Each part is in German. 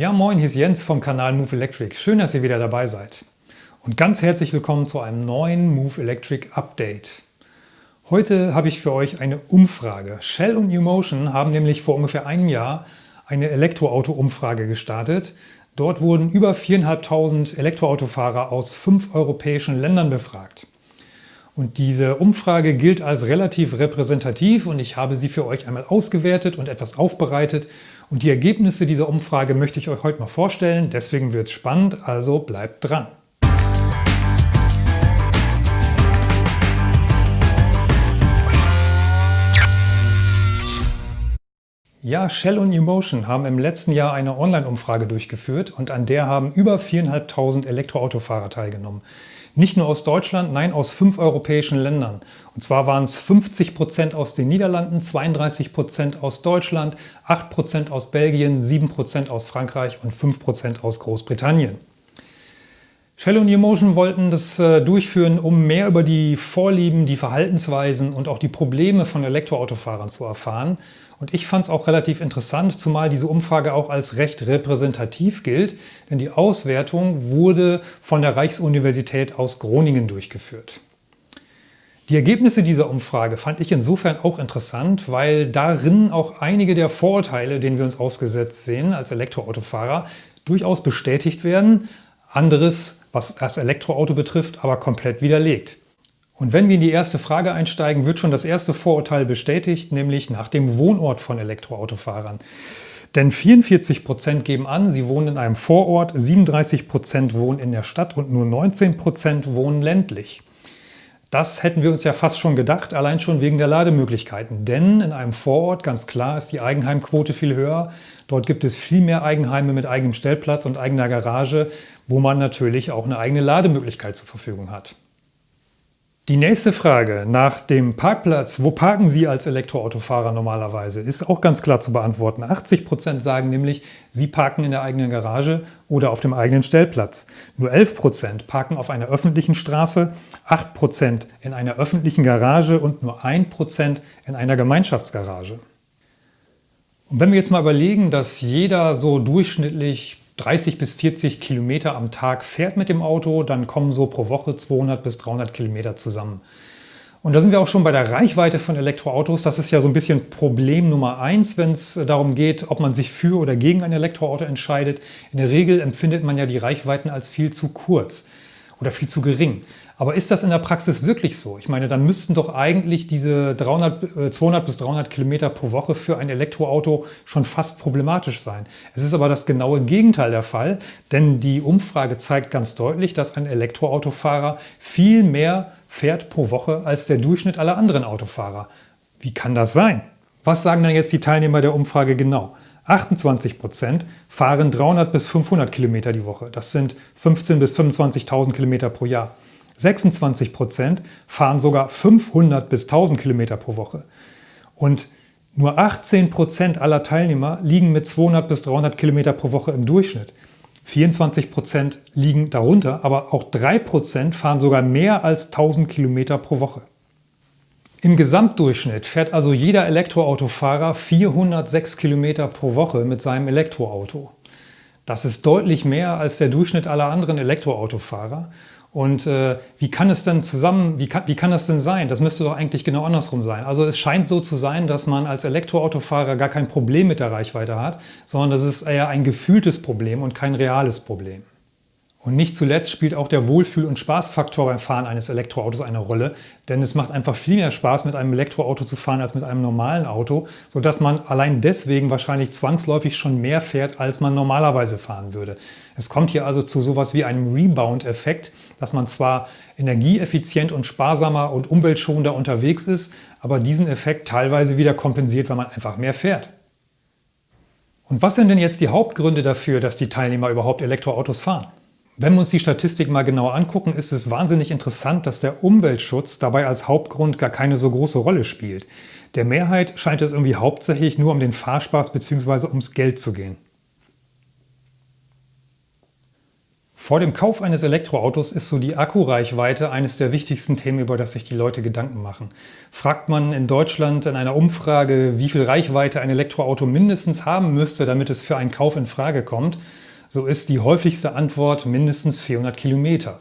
Ja moin, hier ist Jens vom Kanal Move Electric. Schön, dass ihr wieder dabei seid. Und ganz herzlich willkommen zu einem neuen Move Electric Update. Heute habe ich für euch eine Umfrage. Shell und New Motion haben nämlich vor ungefähr einem Jahr eine Elektroauto-Umfrage gestartet. Dort wurden über 4.500 Elektroautofahrer aus fünf europäischen Ländern befragt. Und diese Umfrage gilt als relativ repräsentativ und ich habe sie für euch einmal ausgewertet und etwas aufbereitet. Und die Ergebnisse dieser Umfrage möchte ich euch heute mal vorstellen. Deswegen wird es spannend, also bleibt dran. Ja, Shell und Emotion haben im letzten Jahr eine Online-Umfrage durchgeführt und an der haben über 4.500 Elektroautofahrer teilgenommen. Nicht nur aus Deutschland, nein, aus fünf europäischen Ländern. Und zwar waren es 50 Prozent aus den Niederlanden, 32 Prozent aus Deutschland, 8 Prozent aus Belgien, 7 Prozent aus Frankreich und 5 Prozent aus Großbritannien. Shell und Emotion wollten das äh, durchführen, um mehr über die Vorlieben, die Verhaltensweisen und auch die Probleme von Elektroautofahrern zu erfahren. Und ich fand es auch relativ interessant, zumal diese Umfrage auch als recht repräsentativ gilt, denn die Auswertung wurde von der Reichsuniversität aus Groningen durchgeführt. Die Ergebnisse dieser Umfrage fand ich insofern auch interessant, weil darin auch einige der Vorurteile, denen wir uns ausgesetzt sehen als Elektroautofahrer, durchaus bestätigt werden, anderes, was das Elektroauto betrifft, aber komplett widerlegt. Und wenn wir in die erste Frage einsteigen, wird schon das erste Vorurteil bestätigt, nämlich nach dem Wohnort von Elektroautofahrern. Denn 44 Prozent geben an, sie wohnen in einem Vorort, 37 Prozent wohnen in der Stadt und nur 19 Prozent wohnen ländlich. Das hätten wir uns ja fast schon gedacht, allein schon wegen der Lademöglichkeiten. Denn in einem Vorort, ganz klar, ist die Eigenheimquote viel höher. Dort gibt es viel mehr Eigenheime mit eigenem Stellplatz und eigener Garage, wo man natürlich auch eine eigene Lademöglichkeit zur Verfügung hat. Die nächste Frage nach dem Parkplatz, wo parken Sie als Elektroautofahrer normalerweise, ist auch ganz klar zu beantworten. 80 Prozent sagen nämlich, Sie parken in der eigenen Garage oder auf dem eigenen Stellplatz. Nur 11 Prozent parken auf einer öffentlichen Straße, 8 Prozent in einer öffentlichen Garage und nur 1% in einer Gemeinschaftsgarage. Und wenn wir jetzt mal überlegen, dass jeder so durchschnittlich 30 bis 40 Kilometer am Tag fährt mit dem Auto, dann kommen so pro Woche 200 bis 300 Kilometer zusammen. Und da sind wir auch schon bei der Reichweite von Elektroautos. Das ist ja so ein bisschen Problem Nummer eins, wenn es darum geht, ob man sich für oder gegen ein Elektroauto entscheidet. In der Regel empfindet man ja die Reichweiten als viel zu kurz oder viel zu gering. Aber ist das in der Praxis wirklich so? Ich meine, dann müssten doch eigentlich diese 300, 200 äh, bis 300 Kilometer pro Woche für ein Elektroauto schon fast problematisch sein. Es ist aber das genaue Gegenteil der Fall, denn die Umfrage zeigt ganz deutlich, dass ein Elektroautofahrer viel mehr fährt pro Woche als der Durchschnitt aller anderen Autofahrer. Wie kann das sein? Was sagen dann jetzt die Teilnehmer der Umfrage genau? 28 Prozent fahren 300 bis 500 Kilometer die Woche. Das sind 15.000 bis 25.000 Kilometer pro Jahr. 26 Prozent fahren sogar 500 bis 1000 Kilometer pro Woche. Und nur 18 Prozent aller Teilnehmer liegen mit 200 bis 300 Kilometer pro Woche im Durchschnitt. 24 Prozent liegen darunter, aber auch 3 Prozent fahren sogar mehr als 1000 Kilometer pro Woche. Im Gesamtdurchschnitt fährt also jeder Elektroautofahrer 406 Kilometer pro Woche mit seinem Elektroauto. Das ist deutlich mehr als der Durchschnitt aller anderen Elektroautofahrer und äh, wie kann es denn zusammen, wie kann, wie kann das denn sein? Das müsste doch eigentlich genau andersrum sein. Also es scheint so zu sein, dass man als Elektroautofahrer gar kein Problem mit der Reichweite hat, sondern das ist eher ein gefühltes Problem und kein reales Problem. Und nicht zuletzt spielt auch der Wohlfühl- und Spaßfaktor beim Fahren eines Elektroautos eine Rolle, denn es macht einfach viel mehr Spaß, mit einem Elektroauto zu fahren als mit einem normalen Auto, sodass man allein deswegen wahrscheinlich zwangsläufig schon mehr fährt, als man normalerweise fahren würde. Es kommt hier also zu sowas wie einem Rebound-Effekt, dass man zwar energieeffizient und sparsamer und umweltschonender unterwegs ist, aber diesen Effekt teilweise wieder kompensiert, weil man einfach mehr fährt. Und was sind denn jetzt die Hauptgründe dafür, dass die Teilnehmer überhaupt Elektroautos fahren? Wenn wir uns die Statistik mal genauer angucken, ist es wahnsinnig interessant, dass der Umweltschutz dabei als Hauptgrund gar keine so große Rolle spielt. Der Mehrheit scheint es irgendwie hauptsächlich nur um den Fahrspaß bzw. ums Geld zu gehen. Vor dem Kauf eines Elektroautos ist so die Akkureichweite eines der wichtigsten Themen, über das sich die Leute Gedanken machen. Fragt man in Deutschland in einer Umfrage, wie viel Reichweite ein Elektroauto mindestens haben müsste, damit es für einen Kauf in Frage kommt, so ist die häufigste Antwort mindestens 400 Kilometer.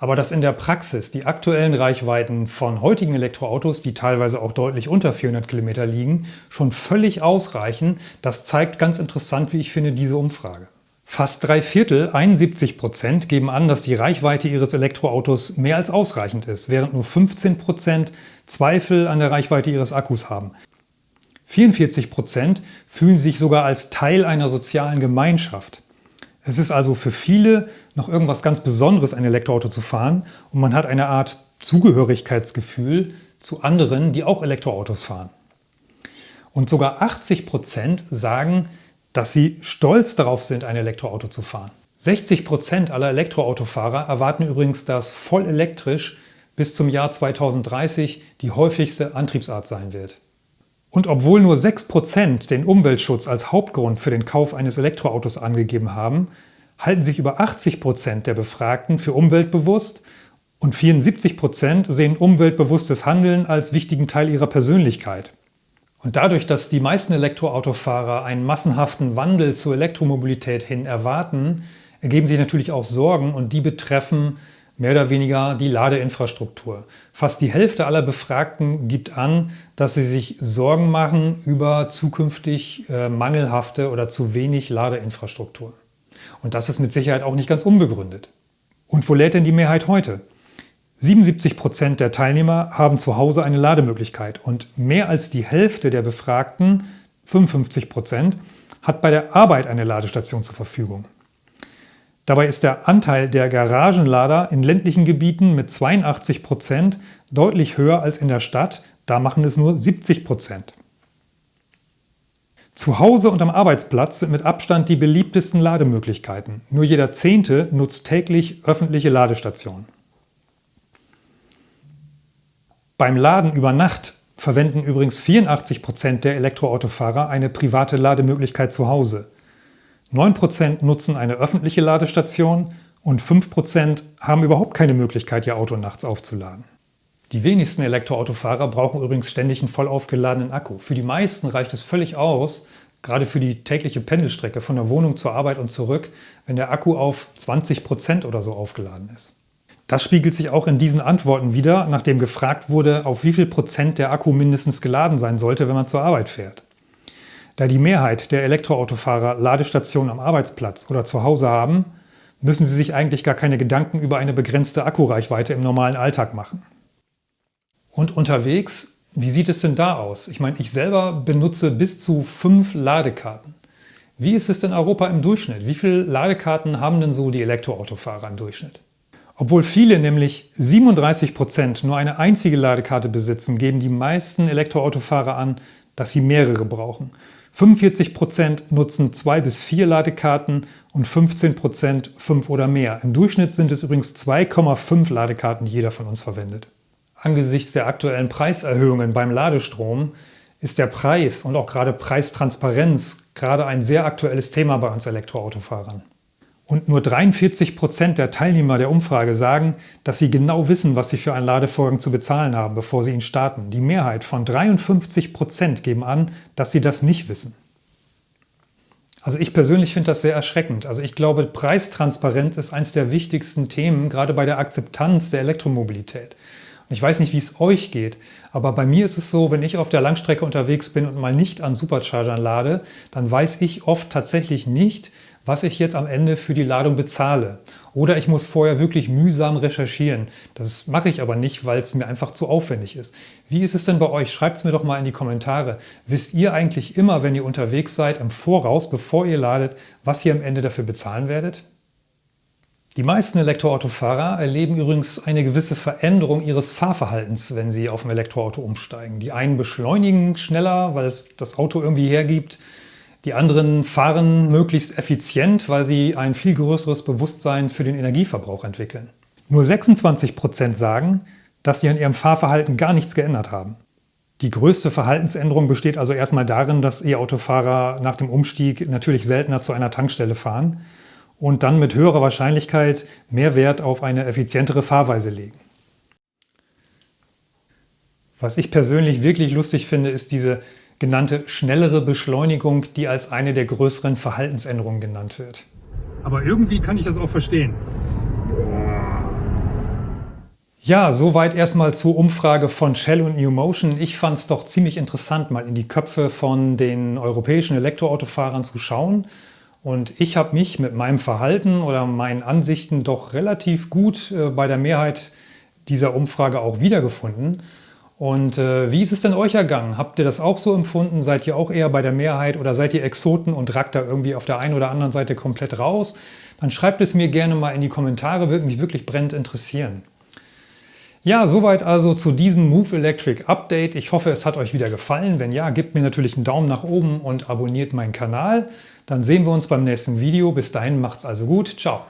Aber dass in der Praxis die aktuellen Reichweiten von heutigen Elektroautos, die teilweise auch deutlich unter 400 Kilometer liegen, schon völlig ausreichen, das zeigt ganz interessant, wie ich finde, diese Umfrage. Fast drei Viertel, 71 Prozent, geben an, dass die Reichweite ihres Elektroautos mehr als ausreichend ist, während nur 15 Prozent Zweifel an der Reichweite ihres Akkus haben. 44 Prozent fühlen sich sogar als Teil einer sozialen Gemeinschaft. Es ist also für viele noch irgendwas ganz Besonderes, ein Elektroauto zu fahren und man hat eine Art Zugehörigkeitsgefühl zu anderen, die auch Elektroautos fahren. Und sogar 80 Prozent sagen, dass sie stolz darauf sind, ein Elektroauto zu fahren. 60 Prozent aller Elektroautofahrer erwarten übrigens, dass voll elektrisch bis zum Jahr 2030 die häufigste Antriebsart sein wird. Und obwohl nur 6% den Umweltschutz als Hauptgrund für den Kauf eines Elektroautos angegeben haben, halten sich über 80% der Befragten für umweltbewusst und 74% sehen umweltbewusstes Handeln als wichtigen Teil ihrer Persönlichkeit. Und dadurch, dass die meisten Elektroautofahrer einen massenhaften Wandel zur Elektromobilität hin erwarten, ergeben sich natürlich auch Sorgen und die betreffen mehr oder weniger die Ladeinfrastruktur. Fast die Hälfte aller Befragten gibt an, dass sie sich Sorgen machen über zukünftig äh, mangelhafte oder zu wenig Ladeinfrastruktur. Und das ist mit Sicherheit auch nicht ganz unbegründet. Und wo lädt denn die Mehrheit heute? 77 Prozent der Teilnehmer haben zu Hause eine Lademöglichkeit und mehr als die Hälfte der Befragten, 55 Prozent, hat bei der Arbeit eine Ladestation zur Verfügung. Dabei ist der Anteil der Garagenlader in ländlichen Gebieten mit 82 Prozent deutlich höher als in der Stadt, da machen es nur 70 Prozent. Zu Hause und am Arbeitsplatz sind mit Abstand die beliebtesten Lademöglichkeiten. Nur jeder Zehnte nutzt täglich öffentliche Ladestationen. Beim Laden über Nacht verwenden übrigens 84 Prozent der Elektroautofahrer eine private Lademöglichkeit zu Hause. 9% nutzen eine öffentliche Ladestation und 5% haben überhaupt keine Möglichkeit, ihr Auto nachts aufzuladen. Die wenigsten Elektroautofahrer brauchen übrigens ständig einen voll aufgeladenen Akku. Für die meisten reicht es völlig aus, gerade für die tägliche Pendelstrecke von der Wohnung zur Arbeit und zurück, wenn der Akku auf 20 Prozent oder so aufgeladen ist. Das spiegelt sich auch in diesen Antworten wieder, nachdem gefragt wurde, auf wie viel Prozent der Akku mindestens geladen sein sollte, wenn man zur Arbeit fährt. Da die Mehrheit der Elektroautofahrer Ladestationen am Arbeitsplatz oder zu Hause haben, müssen sie sich eigentlich gar keine Gedanken über eine begrenzte Akkureichweite im normalen Alltag machen. Und unterwegs, wie sieht es denn da aus? Ich meine, ich selber benutze bis zu fünf Ladekarten. Wie ist es denn Europa im Durchschnitt? Wie viele Ladekarten haben denn so die Elektroautofahrer im Durchschnitt? Obwohl viele, nämlich 37 Prozent, nur eine einzige Ladekarte besitzen, geben die meisten Elektroautofahrer an, dass sie mehrere brauchen. 45 Prozent nutzen zwei bis vier Ladekarten und 15 Prozent fünf oder mehr. Im Durchschnitt sind es übrigens 2,5 Ladekarten, die jeder von uns verwendet. Angesichts der aktuellen Preiserhöhungen beim Ladestrom ist der Preis und auch gerade Preistransparenz gerade ein sehr aktuelles Thema bei uns Elektroautofahrern. Und nur 43 Prozent der Teilnehmer der Umfrage sagen, dass sie genau wissen, was sie für einen Ladevorgang zu bezahlen haben, bevor sie ihn starten. Die Mehrheit von 53 Prozent geben an, dass sie das nicht wissen. Also ich persönlich finde das sehr erschreckend. Also ich glaube, Preistransparenz ist eines der wichtigsten Themen, gerade bei der Akzeptanz der Elektromobilität. Und ich weiß nicht, wie es euch geht, aber bei mir ist es so, wenn ich auf der Langstrecke unterwegs bin und mal nicht an Superchargern lade, dann weiß ich oft tatsächlich nicht, was ich jetzt am Ende für die Ladung bezahle. Oder ich muss vorher wirklich mühsam recherchieren. Das mache ich aber nicht, weil es mir einfach zu aufwendig ist. Wie ist es denn bei euch? Schreibt es mir doch mal in die Kommentare. Wisst ihr eigentlich immer, wenn ihr unterwegs seid, im Voraus, bevor ihr ladet, was ihr am Ende dafür bezahlen werdet? Die meisten Elektroautofahrer erleben übrigens eine gewisse Veränderung ihres Fahrverhaltens, wenn sie auf ein Elektroauto umsteigen. Die einen beschleunigen schneller, weil es das Auto irgendwie hergibt. Die anderen fahren möglichst effizient, weil sie ein viel größeres Bewusstsein für den Energieverbrauch entwickeln. Nur 26 Prozent sagen, dass sie an ihrem Fahrverhalten gar nichts geändert haben. Die größte Verhaltensänderung besteht also erstmal darin, dass E-Autofahrer nach dem Umstieg natürlich seltener zu einer Tankstelle fahren. und dann mit höherer Wahrscheinlichkeit mehr Wert auf eine effizientere Fahrweise legen. Was ich persönlich wirklich lustig finde, ist diese genannte schnellere Beschleunigung, die als eine der größeren Verhaltensänderungen genannt wird. Aber irgendwie kann ich das auch verstehen. Ja, soweit erstmal zur Umfrage von Shell und New Motion. Ich fand es doch ziemlich interessant, mal in die Köpfe von den europäischen Elektroautofahrern zu schauen. Und ich habe mich mit meinem Verhalten oder meinen Ansichten doch relativ gut äh, bei der Mehrheit dieser Umfrage auch wiedergefunden. Und äh, wie ist es denn euch ergangen? Habt ihr das auch so empfunden? Seid ihr auch eher bei der Mehrheit oder seid ihr Exoten und rackt da irgendwie auf der einen oder anderen Seite komplett raus? Dann schreibt es mir gerne mal in die Kommentare, würde mich wirklich brennend interessieren. Ja, soweit also zu diesem Move Electric Update. Ich hoffe, es hat euch wieder gefallen. Wenn ja, gebt mir natürlich einen Daumen nach oben und abonniert meinen Kanal. Dann sehen wir uns beim nächsten Video. Bis dahin macht's also gut. Ciao.